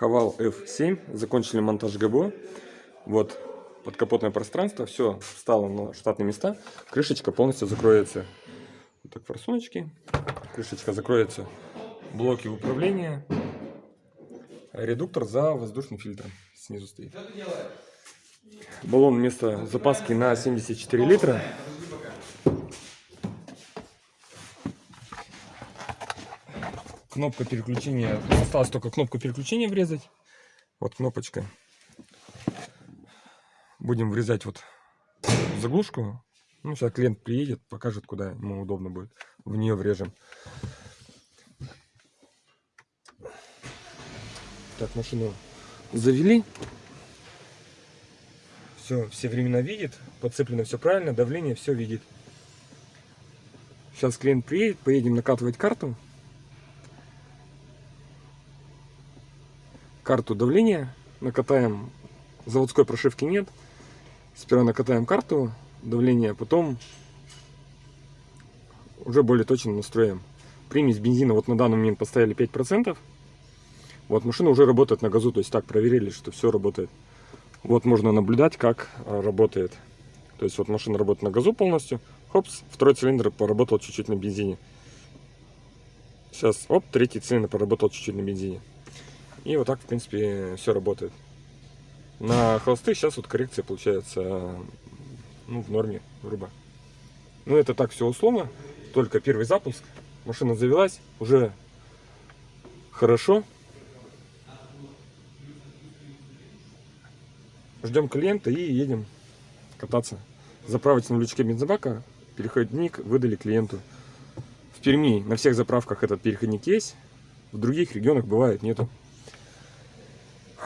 Хавал F7. Закончили монтаж ГБО. Вот подкапотное пространство. Все встало на штатные места. Крышечка полностью закроется. Вот так форсуночки. Крышечка закроется. Блоки управления. Редуктор за воздушным фильтром снизу стоит. Баллон вместо запаски на 74 литра. Кнопка переключения. Осталось только кнопку переключения врезать. Вот кнопочка. Будем врезать вот заглушку. Ну, сейчас клиент приедет, покажет, куда ему удобно будет. В нее врежем. Так, машину завели. Все, все времена видит. Подцеплено все правильно. Давление все видит. Сейчас клиент приедет, поедем накатывать карту. Карту давления накатаем. Заводской прошивки нет. Сперва накатаем карту давления, потом уже более точно настроим. Примесь бензина вот на данный момент поставили 5%. Вот машина уже работает на газу, то есть так проверили, что все работает. Вот можно наблюдать, как а, работает. То есть вот машина работает на газу полностью. Хопс, второй цилиндр поработал чуть-чуть на бензине. Сейчас, оп, третий цилиндр поработал чуть-чуть на бензине. И вот так, в принципе, все работает. На холосты сейчас вот коррекция получается ну, в норме, грубо. Ну, это так все условно. Только первый запуск. Машина завелась. Уже хорошо. Ждем клиента и едем кататься. Заправочном лючке бензобака переходник выдали клиенту. В Перми на всех заправках этот переходник есть. В других регионах бывает нету.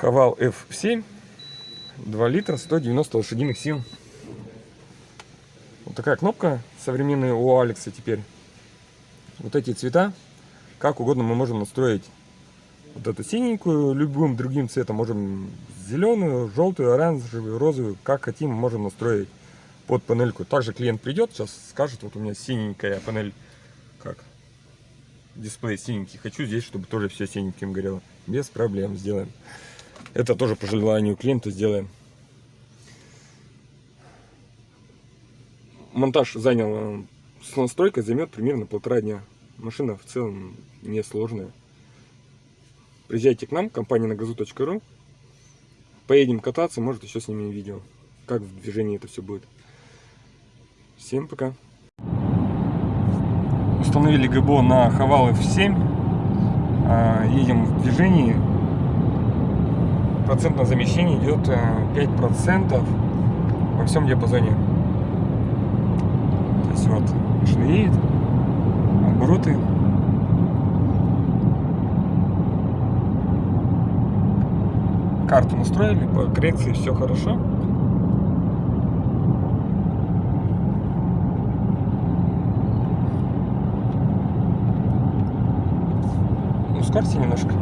Хавал F7. 2 литра, 190 лошадиных сил. Вот такая кнопка современная у Алекса теперь. Вот эти цвета. Как угодно мы можем настроить вот эту синенькую, любым другим цветом. Можем зеленую, желтую, оранжевую, розовую. Как хотим, можем настроить под панельку. Также клиент придет, сейчас скажет, вот у меня синенькая панель. Как? Дисплей синенький. Хочу здесь, чтобы тоже все синеньким горело. Без проблем сделаем. Это тоже по желанию клиента сделаем. Монтаж занял с настройкой займет примерно полтора дня. Машина в целом несложная. Приезжайте к нам, компания на газу.ру. Поедем кататься, может еще снимем видео, как в движении это все будет. Всем пока. Установили ГБО на Хавал F7. А, едем в движении. Процентное замещение идет 5% э, во всем диапазоне. То есть вот машина едет, обороты карту настроили, по коррекции все хорошо. Ускорьте немножко.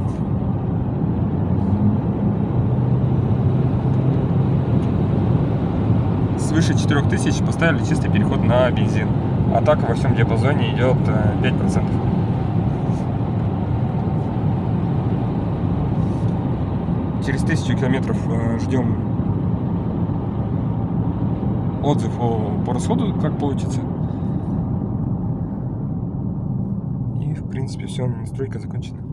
Свыше 4000 поставили чистый переход на бензин. А так во всем диапазоне идет 5%. Э, через тысячу километров э, ждем отзыв по расходу, как получится. И, в принципе, все, настройка закончена.